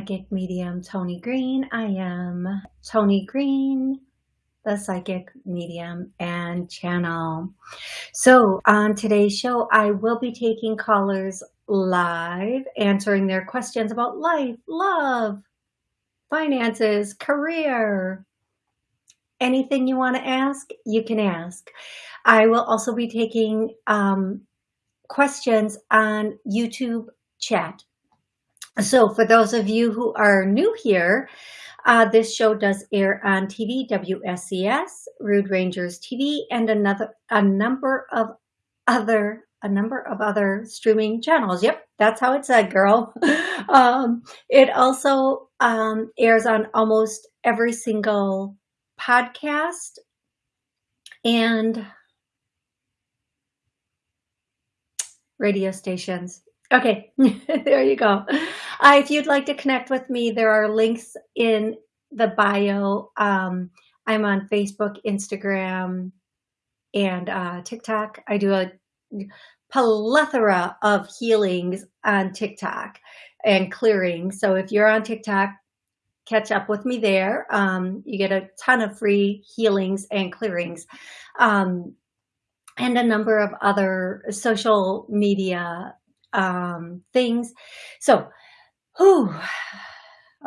Psychic Medium Tony Green. I am Tony Green, the Psychic Medium and Channel. So on today's show, I will be taking callers live, answering their questions about life, love, finances, career, anything you want to ask, you can ask. I will also be taking um, questions on YouTube chat. So for those of you who are new here, uh, this show does air on TV, WSCS, Rude Rangers TV, and another a number of other a number of other streaming channels. Yep, that's how it said, girl. um, it also um, airs on almost every single podcast and radio stations. Okay, there you go. Uh, if you'd like to connect with me, there are links in the bio. Um, I'm on Facebook, Instagram, and uh, TikTok. I do a plethora of healings on TikTok and clearing. So if you're on TikTok, catch up with me there. Um, you get a ton of free healings and clearings. Um, and a number of other social media um, things. So, whew,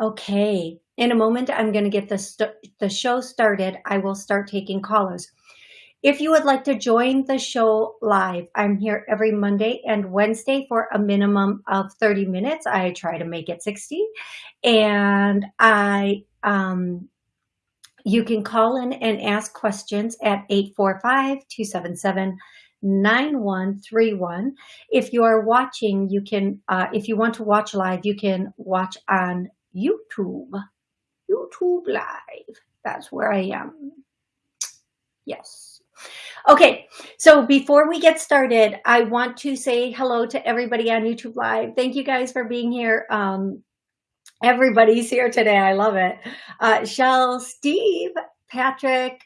okay. In a moment, I'm going to get the, the show started. I will start taking callers. If you would like to join the show live, I'm here every Monday and Wednesday for a minimum of 30 minutes. I try to make it 60. And I, um, you can call in and ask questions at 845 277 9131. If you are watching, you can, uh, if you want to watch live, you can watch on YouTube. YouTube Live. That's where I am. Yes. Okay, so before we get started, I want to say hello to everybody on YouTube Live. Thank you guys for being here. Um, everybody's here today. I love it. Uh, Shell, Steve, Patrick,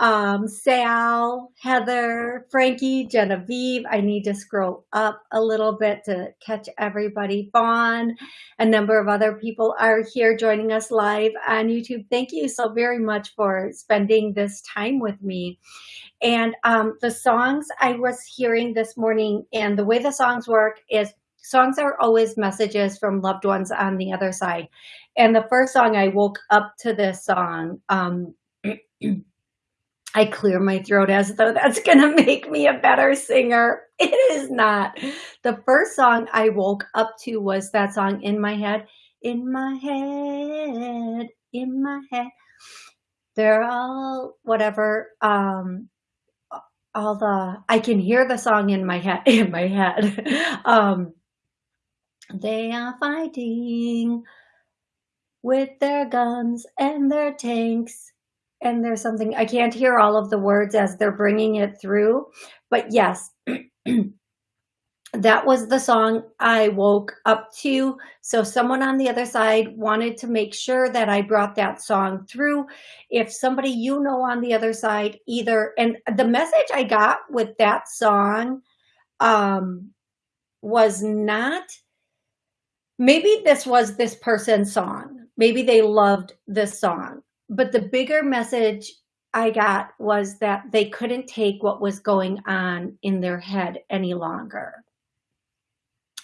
um, Sal, Heather, Frankie, Genevieve. I need to scroll up a little bit to catch everybody. Vaughn, a number of other people are here joining us live on YouTube. Thank you so very much for spending this time with me. And um, the songs I was hearing this morning and the way the songs work is songs are always messages from loved ones on the other side. And the first song I woke up to this song, um, I clear my throat as though that's going to make me a better singer. It is not. The first song I woke up to was that song in my head, in my head, in my head. They're all whatever, um, all the, I can hear the song in my head, in my head. um, they are fighting with their guns and their tanks and there's something I can't hear all of the words as they're bringing it through, but yes, that was the song I woke up to. So someone on the other side wanted to make sure that I brought that song through. If somebody you know on the other side either, and the message I got with that song um, was not, maybe this was this person's song. Maybe they loved this song but the bigger message I got was that they couldn't take what was going on in their head any longer.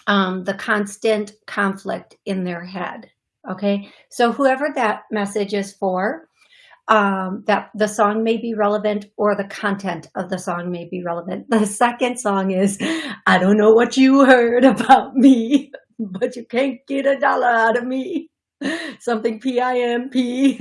Um, the constant conflict in their head. Okay, so whoever that message is for, um, that the song may be relevant or the content of the song may be relevant. The second song is, I don't know what you heard about me, but you can't get a dollar out of me something P-I-M-P.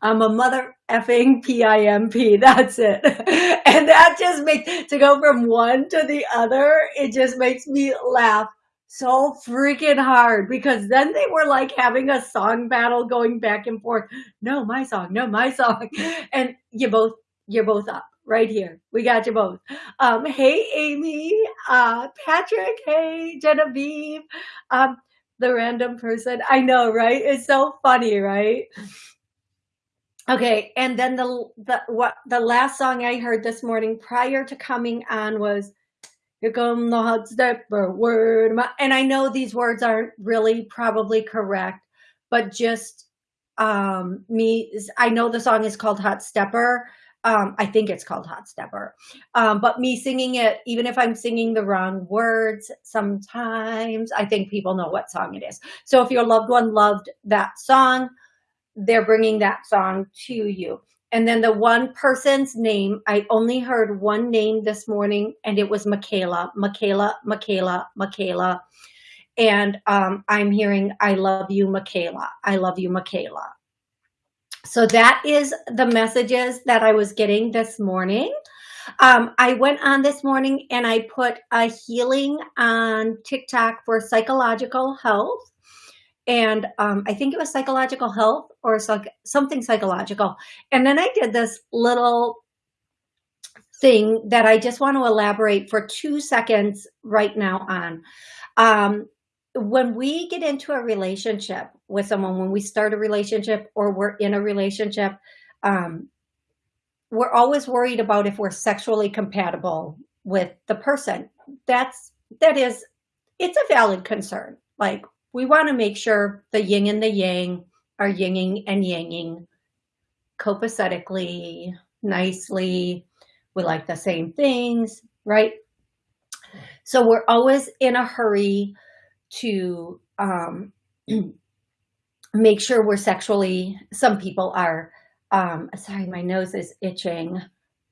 I'm a mother effing P-I-M-P. That's it. And that just makes, to go from one to the other, it just makes me laugh so freaking hard because then they were like having a song battle going back and forth. No, my song, no, my song. And you both, you're both up right here. We got you both. Um, hey, Amy, uh, Patrick, hey, Genevieve, um, the random person. I know, right? It's so funny, right? Okay, and then the the what the last song I heard this morning prior to coming on was "Here Come the Hot Stepper Word," and I know these words aren't really probably correct, but just um me, I know the song is called Hot Stepper. Um, I think it's called Hot Stepper, um, but me singing it, even if I'm singing the wrong words, sometimes I think people know what song it is. So if your loved one loved that song, they're bringing that song to you. And then the one person's name, I only heard one name this morning and it was Michaela, Michaela, Michaela, Michaela. And um, I'm hearing, I love you, Michaela. I love you, Michaela. So that is the messages that I was getting this morning. Um, I went on this morning and I put a healing on TikTok for psychological health and um, I think it was psychological health or psych something psychological. And then I did this little thing that I just want to elaborate for two seconds right now on. Um, when we get into a relationship with someone, when we start a relationship or we're in a relationship, um, we're always worried about if we're sexually compatible with the person. That's, that is, it's a valid concern. Like we want to make sure the yin and the yang are yinging and yanging copacetically, nicely. We like the same things, right? So we're always in a hurry to um, make sure we're sexually, some people are, um, sorry, my nose is itching.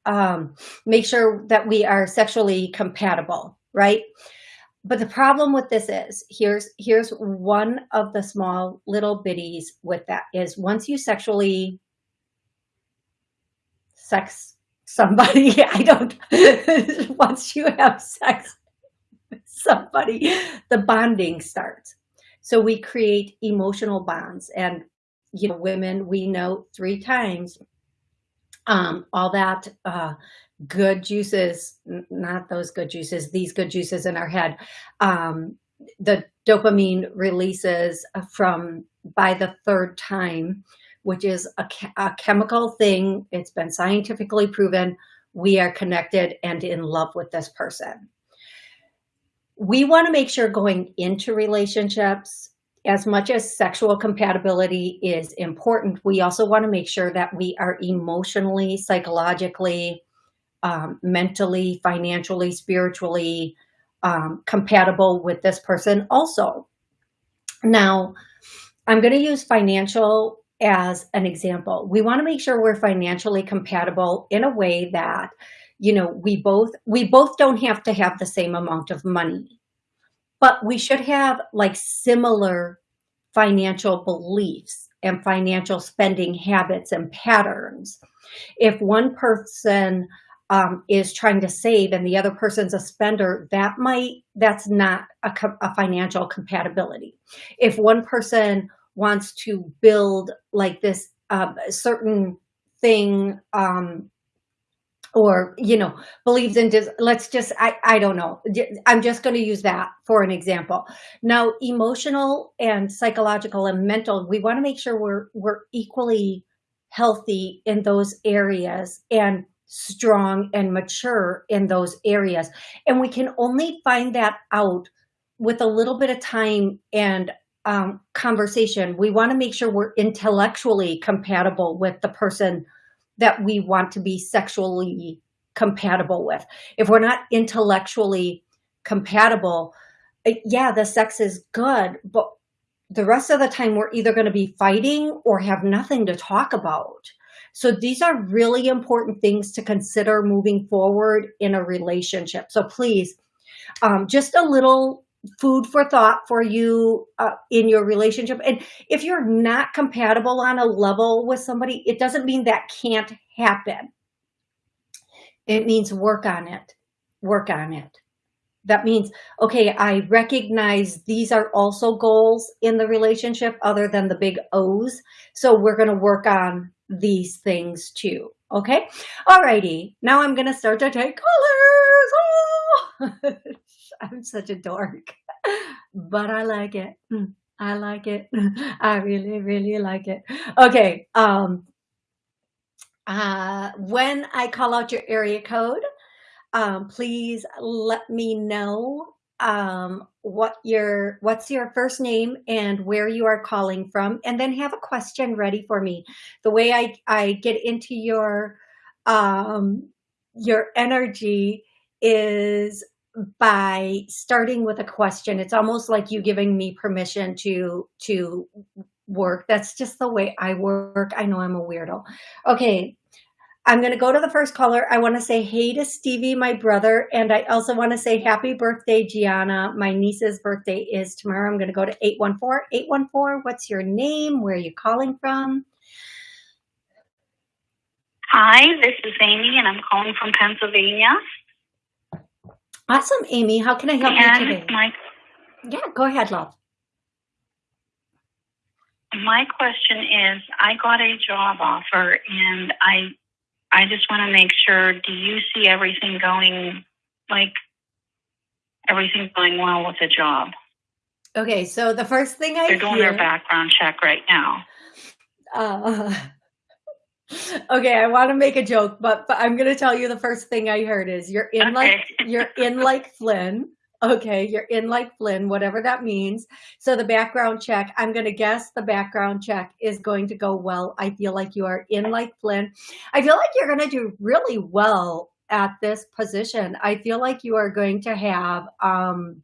Um, make sure that we are sexually compatible, right? but the problem with this is here's here's one of the small little bitties with that is once you sexually sex somebody i don't once you have sex somebody the bonding starts so we create emotional bonds and you know women we know three times um all that uh good juices, not those good juices, these good juices in our head. Um, the dopamine releases from by the third time, which is a, a chemical thing. It's been scientifically proven. We are connected and in love with this person. We want to make sure going into relationships, as much as sexual compatibility is important, we also want to make sure that we are emotionally, psychologically, um, mentally, financially, spiritually um, compatible with this person also. Now, I'm going to use financial as an example. We want to make sure we're financially compatible in a way that, you know, we both we both don't have to have the same amount of money, but we should have like similar financial beliefs and financial spending habits and patterns. If one person um, is trying to save and the other person's a spender, that might, that's not a, a financial compatibility. If one person wants to build like this uh, certain thing um, or, you know, believes in, just let's just, I, I don't know. I'm just going to use that for an example. Now, emotional and psychological and mental, we want to make sure we're, we're equally healthy in those areas. And strong and mature in those areas. And we can only find that out with a little bit of time and um, conversation. We want to make sure we're intellectually compatible with the person that we want to be sexually compatible with. If we're not intellectually compatible, yeah, the sex is good, but the rest of the time we're either going to be fighting or have nothing to talk about. So these are really important things to consider moving forward in a relationship. So please, um, just a little food for thought for you uh, in your relationship. And if you're not compatible on a level with somebody, it doesn't mean that can't happen. It means work on it, work on it. that means, okay, I recognize these are also goals in the relationship other than the big O's. So we're going to work on these things too. Okay. Alrighty. Now I'm going to start to take colors. Oh! I'm such a dork, but I like it. I like it. I really, really like it. Okay. Um, uh, when I call out your area code, um, please let me know um, what your what's your first name and where you are calling from, and then have a question ready for me. The way I I get into your um, your energy is by starting with a question. It's almost like you giving me permission to to work. That's just the way I work. I know I'm a weirdo. Okay, I'm going to go to the first caller. I want to say hey to Stevie, my brother. And I also want to say happy birthday, Gianna. My niece's birthday is tomorrow. I'm going to go to 814. 814, what's your name? Where are you calling from? Hi, this is Amy, and I'm calling from Pennsylvania. Awesome, Amy. How can I help and you today? My, yeah, go ahead, love. My question is, I got a job offer, and I I just want to make sure, do you see everything going, like, everything going well with the job? Okay, so the first thing I They're doing hear, their background check right now. Uh, okay, I want to make a joke, but, but I'm going to tell you the first thing I heard is you're in okay. like you're in like Flynn. Okay, you're in like Flynn, whatever that means. So the background check, I'm going to guess the background check is going to go well. I feel like you are in like Flynn. I feel like you're going to do really well at this position. I feel like you are going to have, um,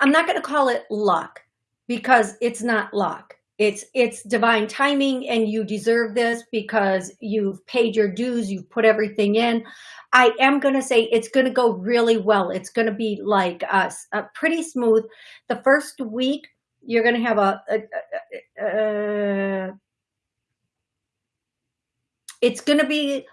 I'm not going to call it luck because it's not luck. It's it's divine timing and you deserve this because you've paid your dues, you've put everything in. I am going to say it's going to go really well. It's going to be like uh, a, a uh, pretty smooth. The first week, you're going to have a, a, a uh, it's going to be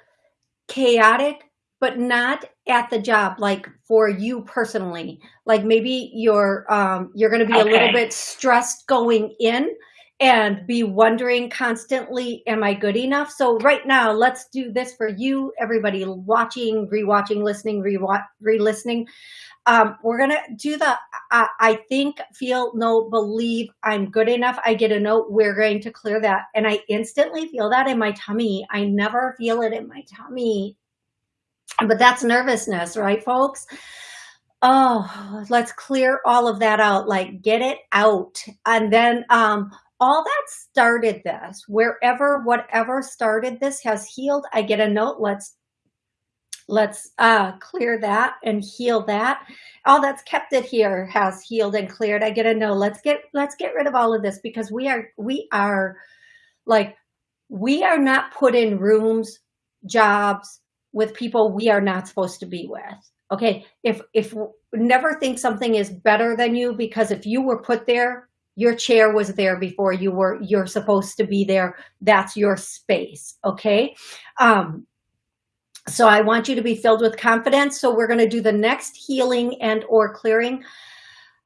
chaotic, but not at the job, like for you personally. Like maybe you're, um, you're going to be okay. a little bit stressed going in and be wondering constantly, am I good enough? So right now, let's do this for you, everybody watching, rewatching, listening, re-listening. Um, we're going to do the, uh, I think, feel, know, believe I'm good enough. I get a note. We're going to clear that. And I instantly feel that in my tummy. I never feel it in my tummy. But that's nervousness, right, folks? Oh, let's clear all of that out. Like get it out. And then, um, all that started this, wherever, whatever started this has healed. I get a note. Let's, let's uh, clear that and heal that. All that's kept it here has healed and cleared. I get a note. Let's get, let's get rid of all of this because we are, we are like, we are not put in rooms, jobs with people we are not supposed to be with. Okay. If, if never think something is better than you because if you were put there your chair was there before you were you're supposed to be there that's your space okay um so i want you to be filled with confidence so we're going to do the next healing and or clearing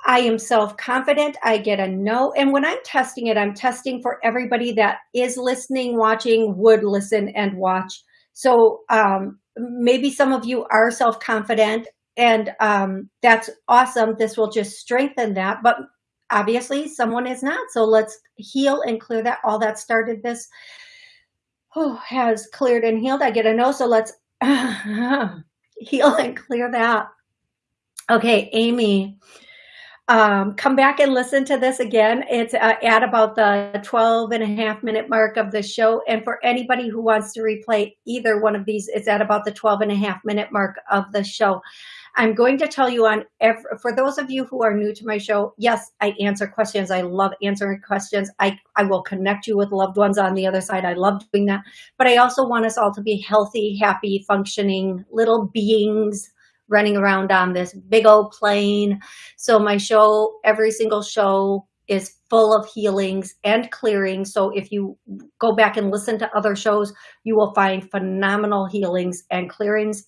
I am self-confident. I get a no. And when I'm testing it, I'm testing for everybody that is listening, watching, would listen and watch. So um, maybe some of you are self-confident and um, that's awesome. This will just strengthen that. But obviously someone is not. So let's heal and clear that. All that started this oh, has cleared and healed. I get a no. So let's heal and clear that. Okay, Amy, um, come back and listen to this again. It's uh, at about the 12 and a half minute mark of the show. And for anybody who wants to replay either one of these, it's at about the 12 and a half minute mark of the show. I'm going to tell you on every, for those of you who are new to my show, yes, I answer questions. I love answering questions. I, I will connect you with loved ones on the other side. I love doing that. But I also want us all to be healthy, happy, functioning little beings running around on this big old plane. So my show, every single show is full of healings and clearings. So if you go back and listen to other shows, you will find phenomenal healings and clearings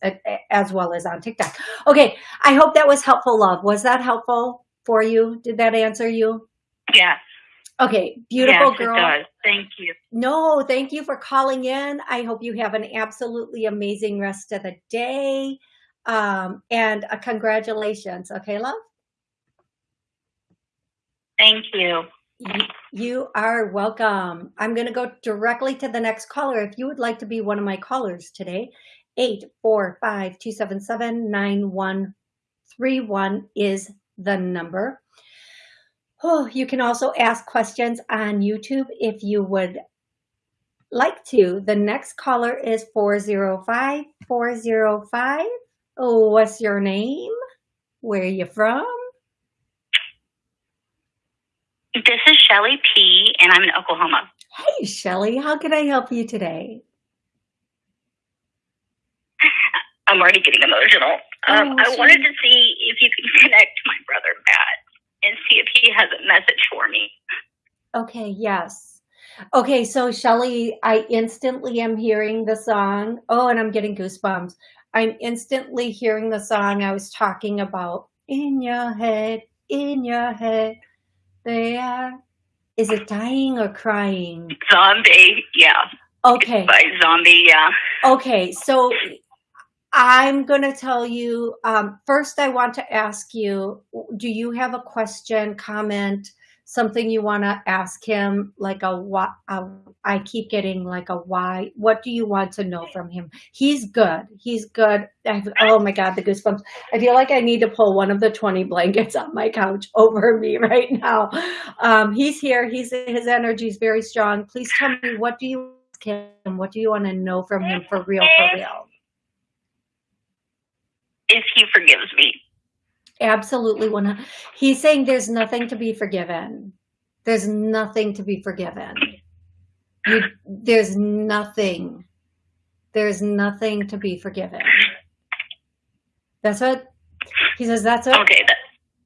as well as on TikTok. Okay, I hope that was helpful, love. Was that helpful for you? Did that answer you? Yes. Okay, beautiful yes, girl. It does. Thank you. No, thank you for calling in. I hope you have an absolutely amazing rest of the day. Um, and uh, congratulations. Okay, love? Thank you. You are welcome. I'm going to go directly to the next caller. If you would like to be one of my callers today, 845-277-9131 is the number. Oh, you can also ask questions on YouTube if you would like to. The next caller is 405 405. Oh, what's your name? Where are you from? This is Shelly P, and I'm in Oklahoma. Hey, Shelly, how can I help you today? I'm already getting emotional. Um, oh, I wanted to see if you can connect my brother Matt and see if he has a message for me. Okay, yes. Okay, so Shelly, I instantly am hearing the song. Oh, and I'm getting goosebumps. I'm instantly hearing the song I was talking about. In your head, in your head, they are. Is it dying or crying? Zombie, yeah. Okay. It's by zombie, yeah. Okay, so I'm going to tell you, um, first I want to ask you, do you have a question, comment, something you want to ask him? Like a what, I keep getting like a why, what do you want to know from him? He's good. He's good. I've, oh my God, the goosebumps. I feel like I need to pull one of the 20 blankets on my couch over me right now. Um, he's here. He's, his energy is very strong. Please tell me, what do you ask him? What do you want to know from him for real, for real? if he forgives me. Absolutely. One. He's saying there's nothing to be forgiven. There's nothing to be forgiven. You, there's nothing. There's nothing to be forgiven. That's what he says. That's what. Okay.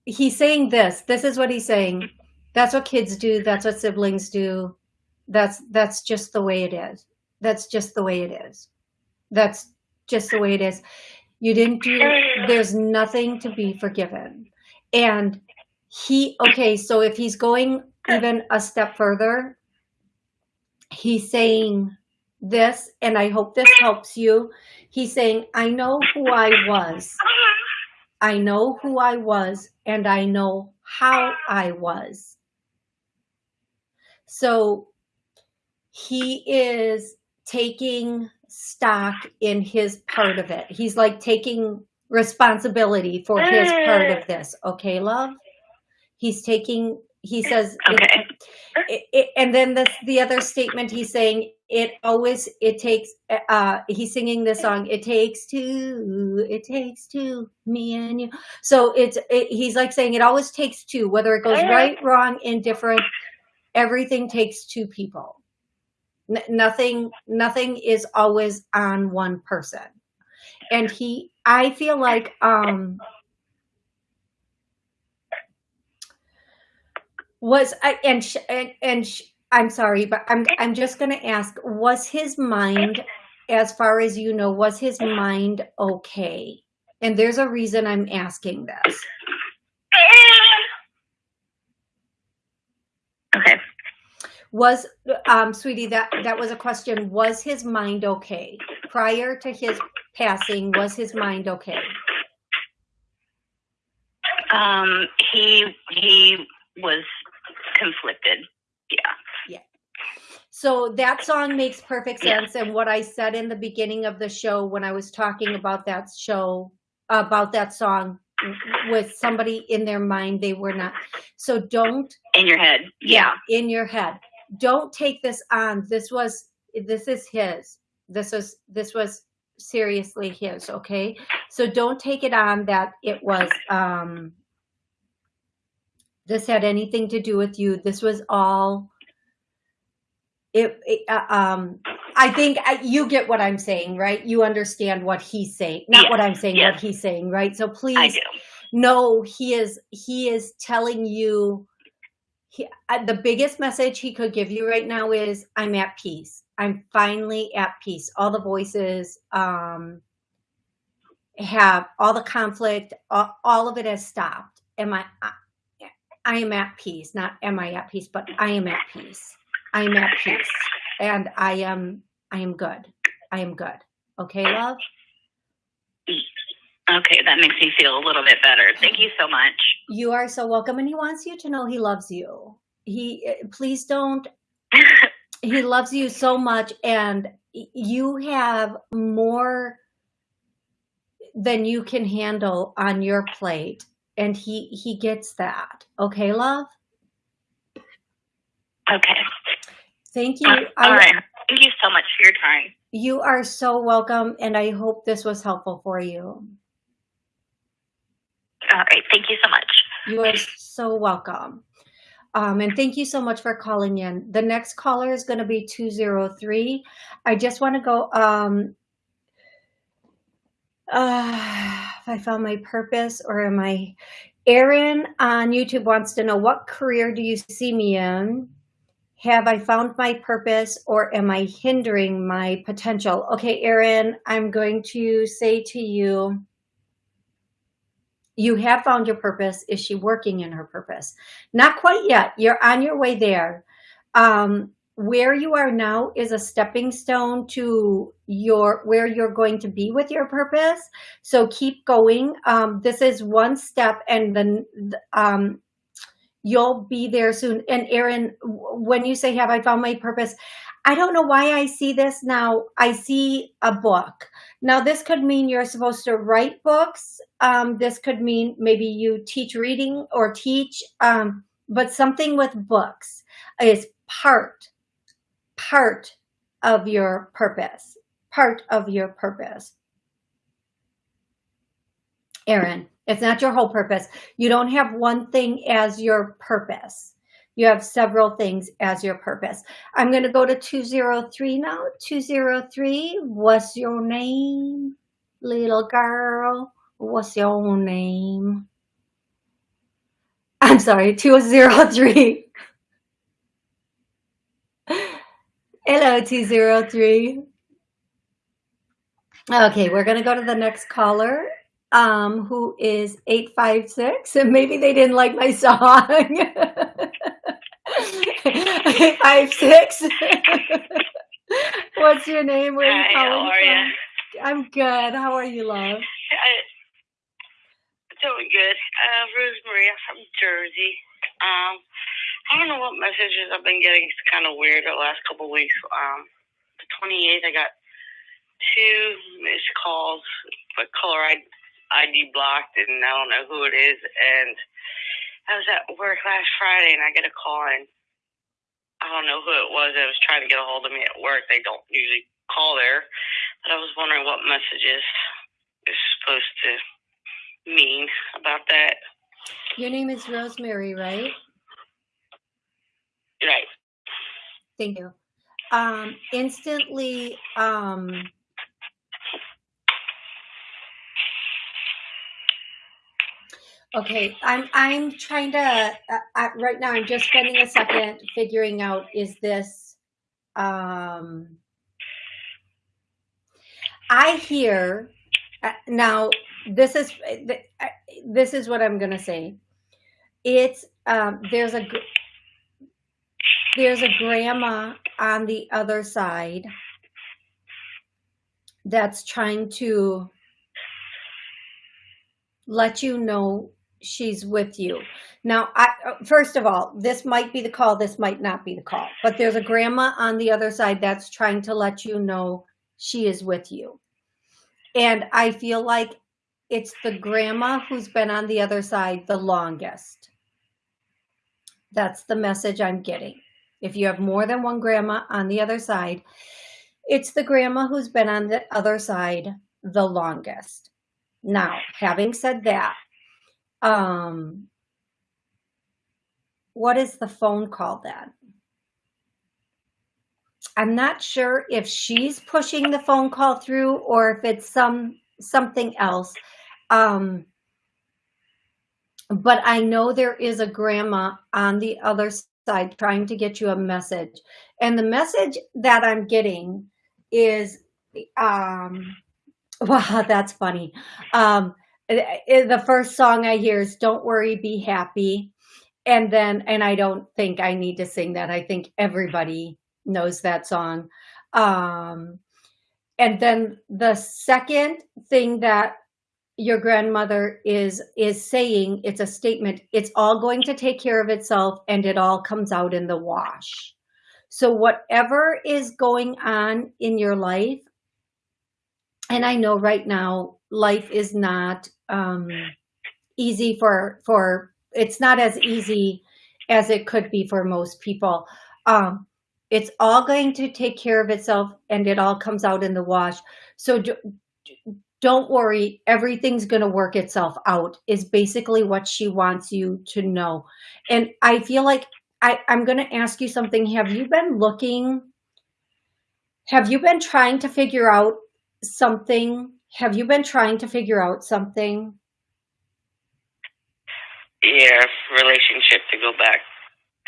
He's saying this. This is what he's saying. That's what kids do. That's what siblings do. That's that's just the way it is. That's just the way it is. That's just the way it is. You didn't do, there's nothing to be forgiven. And he, okay, so if he's going even a step further, he's saying this, and I hope this helps you. He's saying, I know who I was. I know who I was, and I know how I was. So he is taking stock in his part of it. He's like taking responsibility for his part of this. Okay, love? He's taking, he says, okay. It, it, and then this, the other statement he's saying, it always, it takes, uh, he's singing this song, it takes two, it takes two, me and you. So it's, it, he's like saying it always takes two, whether it goes right, wrong, indifferent, everything takes two people nothing nothing is always on one person and he i feel like um was I and sh, and, and sh, I'm sorry, but I'm I'm just going to ask: Was his mind, as far as you know, was his mind okay? And there's a reason I'm asking this. Okay was um sweetie that that was a question. Was his mind okay? Prior to his passing was his mind okay? Um he he was conflicted. Yeah. Yeah. So that song makes perfect sense. Yeah. and what i said in the beginning of the show when i was talking about that show about that song with somebody in their mind they were not. So don't in your head. Yeah, yeah. In your head don't take this on. This was, this is his. This was, this was seriously his. Okay. So don't take it on that it was, um, this had anything to do with you. This was all, it, it uh, um, I think I, you get what I'm saying, right? You understand what he's saying, not yes, what I'm saying, yes. what he's saying, right? So please know he is, he is telling you he, uh, the biggest message he could give you right now is I'm at peace. I'm finally at peace. All the voices um, have all the conflict, all, all of it has stopped. Am I, I, I am at peace, not am I at peace, but I am at peace. I am at peace and I am, I am good. I am good. Okay, love? Okay, that makes me feel a little bit better. Thank you so much. You are so welcome. And he wants you to know he loves you. He, eh, please don't, he loves you so much. And you have more than you can handle on your plate. And he, he gets that. Okay, love? Okay. Thank you. Uh, all right. Thank you so much for your time. You are so welcome. And I hope this was helpful for you. All right. Thank you so much. You are so welcome. Um, and thank you so much for calling in. The next caller is going to be 203. I just want to go, um, uh, I found my purpose or am I, Aaron on YouTube wants to know what career do you see me in? Have I found my purpose or am I hindering my potential? Okay, Aaron, I'm going to say to you, you have found your purpose. Is she working in her purpose? Not quite yet. You're on your way there. Um, where you are now is a stepping stone to your where you're going to be with your purpose. So keep going. Um, this is one step and then um, you'll be there soon. And Aaron, when you say, have I found my purpose? I don't know why I see this now. I see a book. Now, this could mean you're supposed to write books. Um, this could mean maybe you teach reading or teach, um, but something with books is part, part of your purpose, part of your purpose. Aaron, it's not your whole purpose. You don't have one thing as your purpose. You have several things as your purpose. I'm going to go to 203 now. 203, what's your name? Little girl, what's your name? I'm sorry, 203. Hello, 203. Okay, we're going to go to the next caller, um, who is 856. And maybe they didn't like my song. Five six. What's your name? Where Hi, how are you? I'm good. How are you, love? I, doing good. Uh, Rosemary from Jersey. Um, I don't know what messages I've been getting. It's kind of weird the last couple of weeks. Um, the 28th, I got two missed calls, but caller ID blocked, and I don't know who it is. And I was at work last Friday and I get a call and I don't know who it was that was trying to get a hold of me at work. They don't usually call there, but I was wondering what messages is supposed to mean about that. Your name is Rosemary, right? Right. Thank you. Um, instantly, um, Okay, I'm I'm trying to uh, uh, right now. I'm just spending a second figuring out is this. Um, I hear uh, now. This is uh, this is what I'm gonna say. It's um, there's a there's a grandma on the other side that's trying to let you know she's with you. Now, I, uh, first of all, this might be the call, this might not be the call, but there's a grandma on the other side that's trying to let you know she is with you. And I feel like it's the grandma who's been on the other side the longest. That's the message I'm getting. If you have more than one grandma on the other side, it's the grandma who's been on the other side the longest. Now, having said that, um, what is the phone call then? I'm not sure if she's pushing the phone call through or if it's some something else. Um, but I know there is a grandma on the other side trying to get you a message. And the message that I'm getting is, um, wow, that's funny. Um, the first song I hear is Don't Worry, Be Happy. And then, and I don't think I need to sing that. I think everybody knows that song. Um, and then the second thing that your grandmother is is saying it's a statement it's all going to take care of itself and it all comes out in the wash so whatever is going on in your life and i know right now life is not um, easy for for it's not as easy as it could be for most people um, it's all going to take care of itself and it all comes out in the wash so do, don't worry, everything's going to work itself out is basically what she wants you to know. And I feel like I, I'm going to ask you something. Have you been looking, have you been trying to figure out something? Have you been trying to figure out something? Yeah, relationship to go back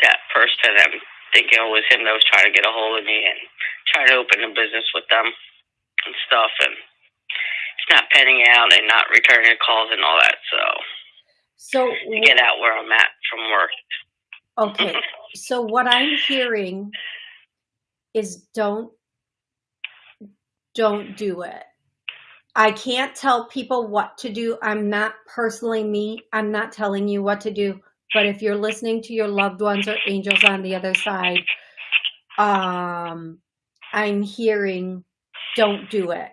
that first to them, thinking it was him that was trying to get a hold of me and trying to open a business with them and stuff. And it's not penning out and not returning calls and all that. So, so to get out where I'm at from work. Okay. so what I'm hearing is don't don't do it. I can't tell people what to do. I'm not personally me. I'm not telling you what to do. But if you're listening to your loved ones or angels on the other side, um, I'm hearing don't do it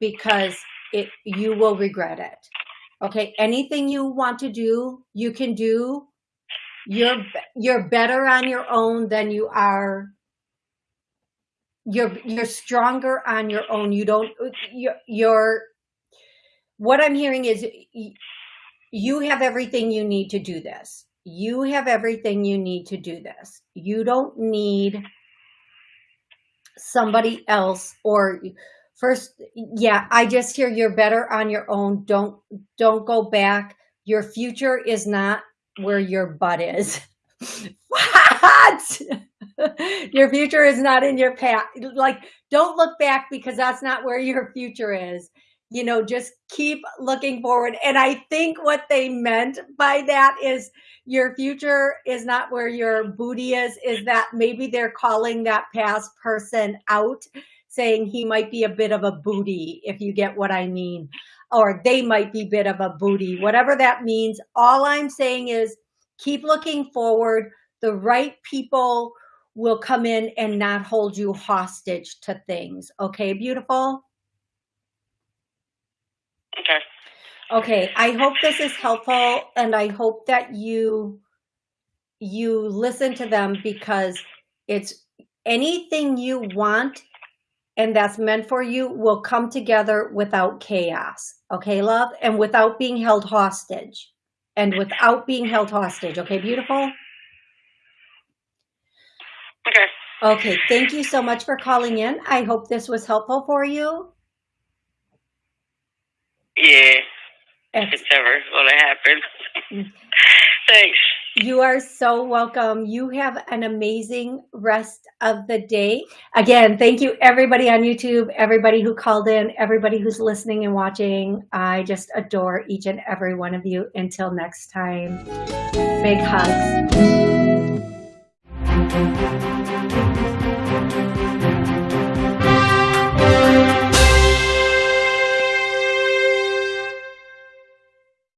because it you will regret it. Okay, anything you want to do, you can do. You're you're better on your own than you are. You're you're stronger on your own. You don't you're, you're what I'm hearing is you have everything you need to do this. You have everything you need to do this. You don't need somebody else or first yeah i just hear you're better on your own don't don't go back your future is not where your butt is what your future is not in your past. like don't look back because that's not where your future is you know just keep looking forward and i think what they meant by that is your future is not where your booty is is that maybe they're calling that past person out saying he might be a bit of a booty, if you get what I mean, or they might be a bit of a booty, whatever that means. All I'm saying is keep looking forward. The right people will come in and not hold you hostage to things. Okay, beautiful? Okay. Okay, I hope this is helpful and I hope that you you listen to them because it's anything you want and that's meant for you will come together without chaos. Okay, love? And without being held hostage. And without being held hostage. Okay, beautiful? Okay. Okay, thank you so much for calling in. I hope this was helpful for you. Yeah. If it's ever going to happen. Mm. Thanks. You are so welcome. You have an amazing rest of the day. Again, thank you everybody on YouTube, everybody who called in, everybody who's listening and watching. I just adore each and every one of you. Until next time, big hugs.